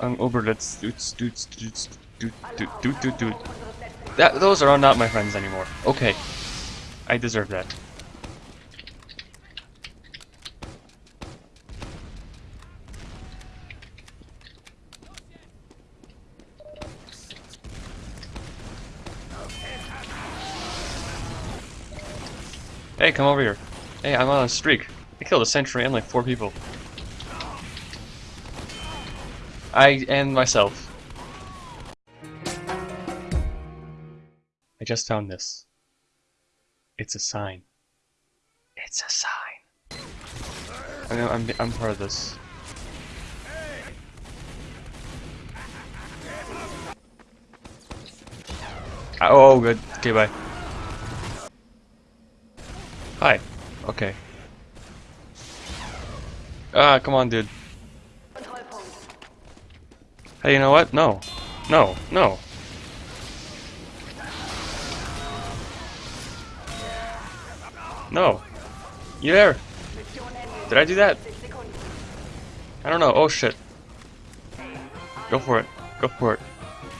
Um, Oberlitz, doots, doots, doots, doot, doot, doot, doot, doot. That, those are not my friends anymore. Okay. I deserve that. Hey, come over here. Hey, I'm on a streak. I killed a sentry and like four people. I and myself. I just found this. It's a sign. It's a sign. I know I'm I'm part of this. Oh, good. Okay, bye. Hi. Okay. Ah, come on, dude. Hey, you know what? No. No. No. No. You there? Did I do that? I don't know. Oh, shit. Go for it. Go for it.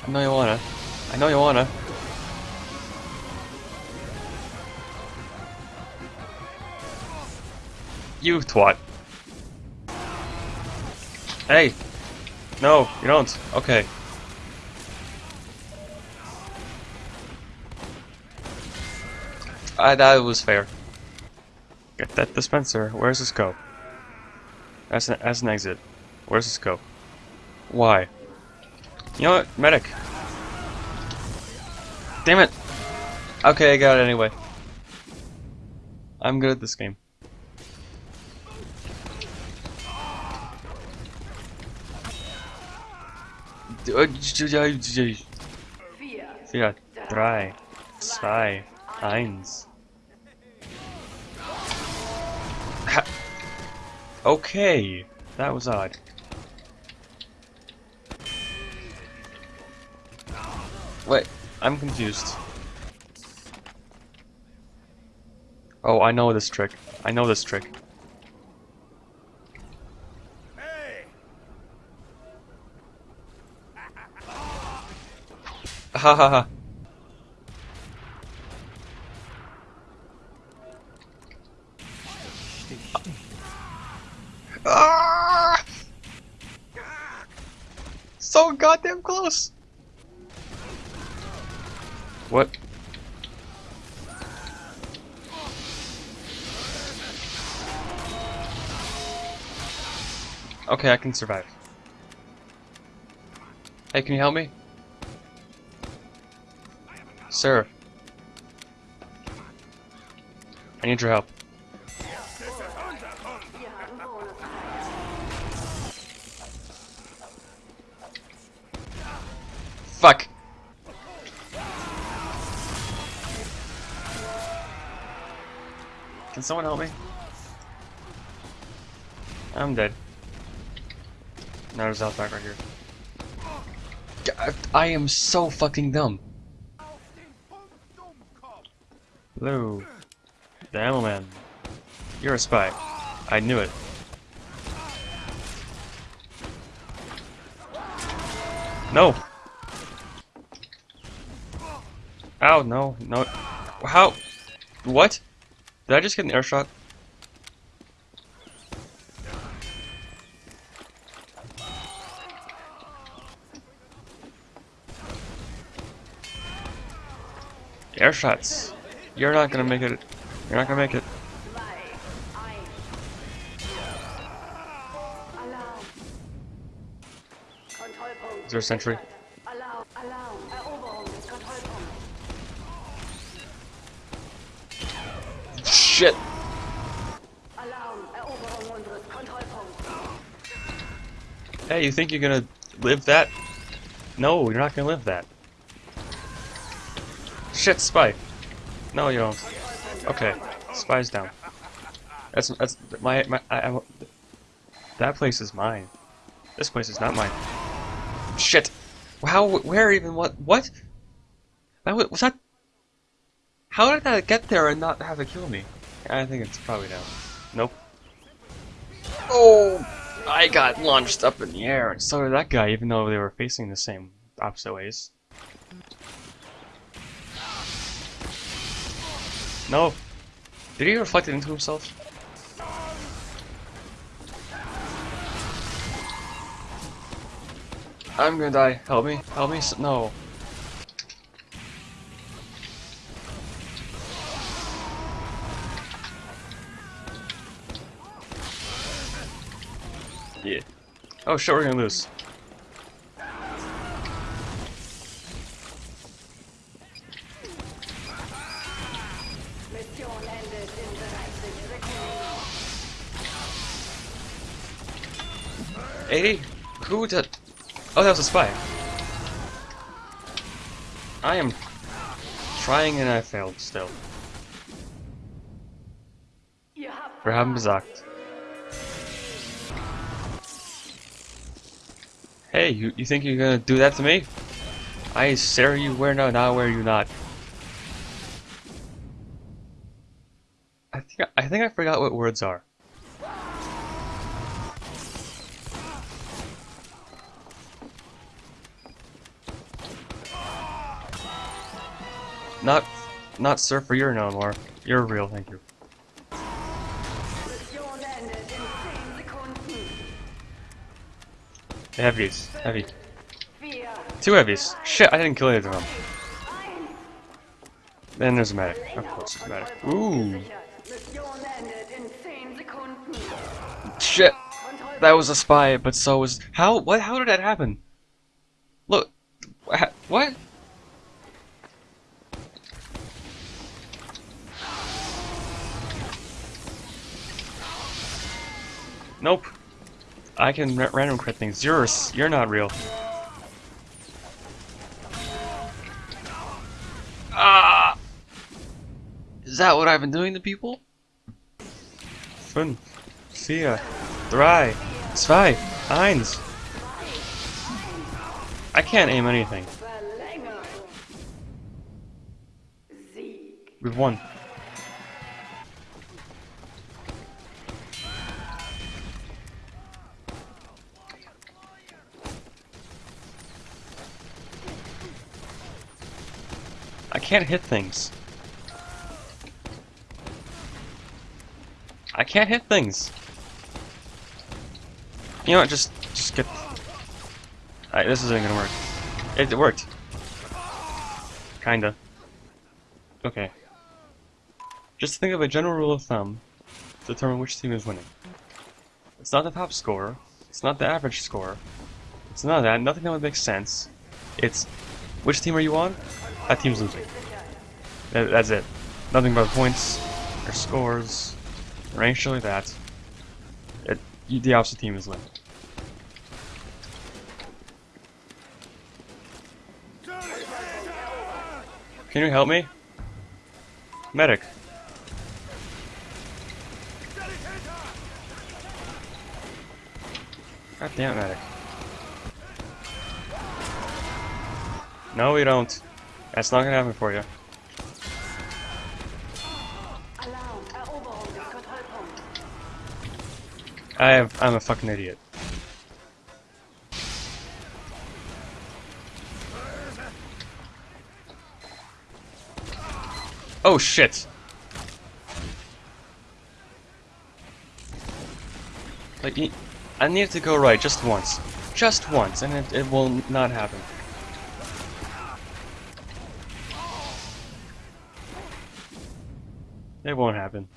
I know you wanna. I know you wanna. You twat. Hey! No, you don't. Okay. I that was fair. Get that dispenser. Where's this go? As an, as an exit. Where's this go? Why? You know what? Medic. Damn it! Okay, I got it anyway. I'm good at this game. Vier, drei, zwei, eins. Ha okay, that was odd. Wait, I'm confused. Oh, I know this trick. I know this trick. Ha ha ha. Ah! So goddamn close. What? Okay, I can survive. Hey, can you help me? Sir. I need your help. Fuck. Can someone help me? I'm dead. Now there's Outback right here. I am so fucking dumb. Hello. The Ammo Man. You're a spy. I knew it. No! Ow, no, no. How? What? Did I just get an air shot? Air shots. You're not gonna make it. You're not gonna make it. Is there a sentry? Shit! Hey, you think you're gonna live that? No, you're not gonna live that. Shit, spy. No, you don't. Okay, spy's down. That's that's my my. I, I, that place is mine. This place is not mine. Shit. How? Where even? What? What? That was, was that? How did that get there and not have it kill me? I think it's probably down. Nope. Oh. I got launched up in the air, and so did that guy, even though they were facing the same opposite ways. No. Did he reflect it into himself? I'm gonna die. Help me. Help me. No. Yeah. Oh shit, we're gonna lose. 90 seconds. 80? Who did? Oh, that was a spy. I am trying and I failed still. Wir haben besagt. Hey, you, you think you're gonna do that to me? I stare you where no, now where you not. I think I think I forgot what words are. Not, not surfer. You're no more. You're real. Thank you. Mission ended in 10 Sekunden. Heavies. Heavy. Two heavies. Shit, I didn't kill either of them. Then there's a medic. Of course there's a medic. Ooh. Mission ended in 10 Sekunden. Shit. That was a spy, but so was... How? What? How did that happen? Look. What? Nope. I can ra random crit things. You're, you're not real. Ah! Is that what I've been doing to people? Fünf, vier, drei, zwei, eins. I can't aim anything. We've won. I can't hit things. I can't hit things. You know what? Just, just get. Alright, this isn't gonna work. It, it worked. Kinda. Okay. Just think of a general rule of thumb to determine which team is winning. It's not the top score. It's not the average score. It's none of that. Nothing that would make sense. It's which team are you on? That team's losing. That- That's it. Nothing but points or scores or anything like that. It, the opposite team is winning. Can you help me? Medic. God damn medic. No, we don't. That's not gonna happen for you. I have. I'm a fucking idiot. Oh shit! Like, I need to go right just once. Just once, and it, it will not happen. It won't happen.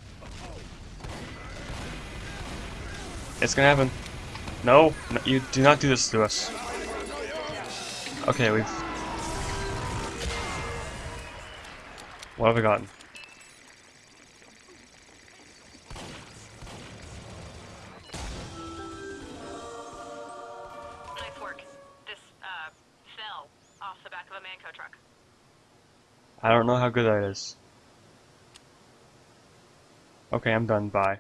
It's gonna happen. No, no, you do not do this to us. Okay, we've. What have we gotten? Nice work. This, uh, fell off the back of a Mann Co. truck. I don't know how good that is. Okay, I'm done. Bye.